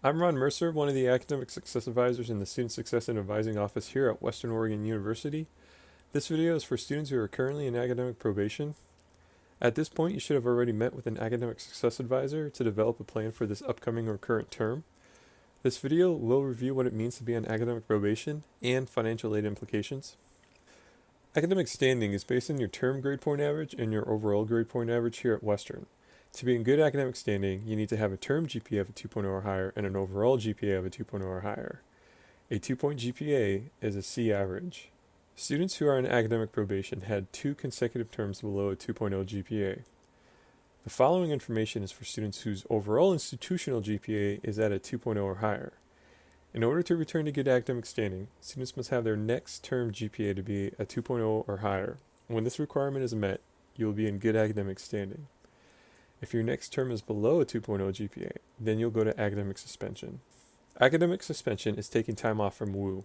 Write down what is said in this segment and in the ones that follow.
I'm Ron Mercer, one of the Academic Success Advisors in the Student Success and Advising Office here at Western Oregon University. This video is for students who are currently in academic probation. At this point, you should have already met with an Academic Success Advisor to develop a plan for this upcoming or current term. This video will review what it means to be on academic probation and financial aid implications. Academic standing is based on your term grade point average and your overall grade point average here at Western. To be in good academic standing, you need to have a term GPA of a 2.0 or higher and an overall GPA of a 2.0 or higher. A 2-point GPA is a C average. Students who are in academic probation had two consecutive terms below a 2.0 GPA. The following information is for students whose overall institutional GPA is at a 2.0 or higher. In order to return to good academic standing, students must have their next term GPA to be a 2.0 or higher. When this requirement is met, you will be in good academic standing. If your next term is below a 2.0 GPA, then you'll go to academic suspension. Academic suspension is taking time off from WU.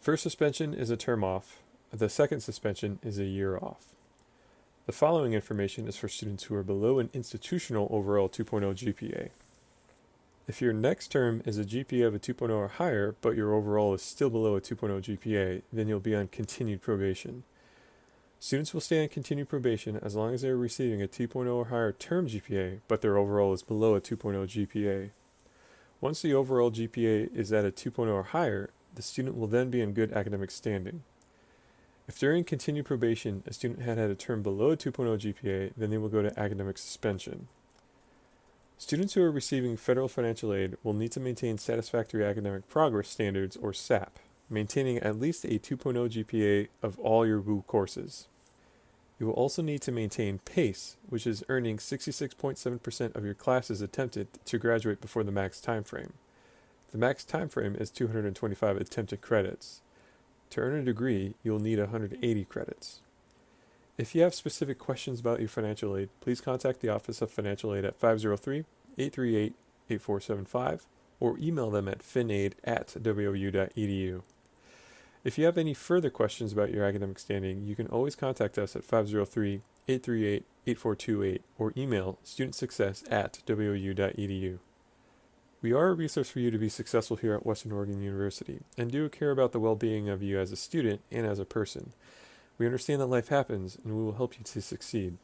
First suspension is a term off, the second suspension is a year off. The following information is for students who are below an institutional overall 2.0 GPA. If your next term is a GPA of a 2.0 or higher, but your overall is still below a 2.0 GPA, then you'll be on continued probation. Students will stay on continued probation as long as they are receiving a 2.0 or higher term GPA, but their overall is below a 2.0 GPA. Once the overall GPA is at a 2.0 or higher, the student will then be in good academic standing. If during continued probation a student had had a term below a 2.0 GPA, then they will go to academic suspension. Students who are receiving federal financial aid will need to maintain satisfactory academic progress standards or SAP maintaining at least a 2.0 GPA of all your WU courses. You will also need to maintain PACE, which is earning 66.7% of your classes attempted to graduate before the max time frame. The max time frame is 225 attempted credits. To earn a degree, you'll need 180 credits. If you have specific questions about your financial aid, please contact the Office of Financial Aid at 503-838-8475 or email them at finaid at wou.edu. If you have any further questions about your academic standing, you can always contact us at 503 838 8428 or email studentsuccess at wou.edu. We are a resource for you to be successful here at Western Oregon University and do care about the well being of you as a student and as a person. We understand that life happens and we will help you to succeed.